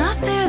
us through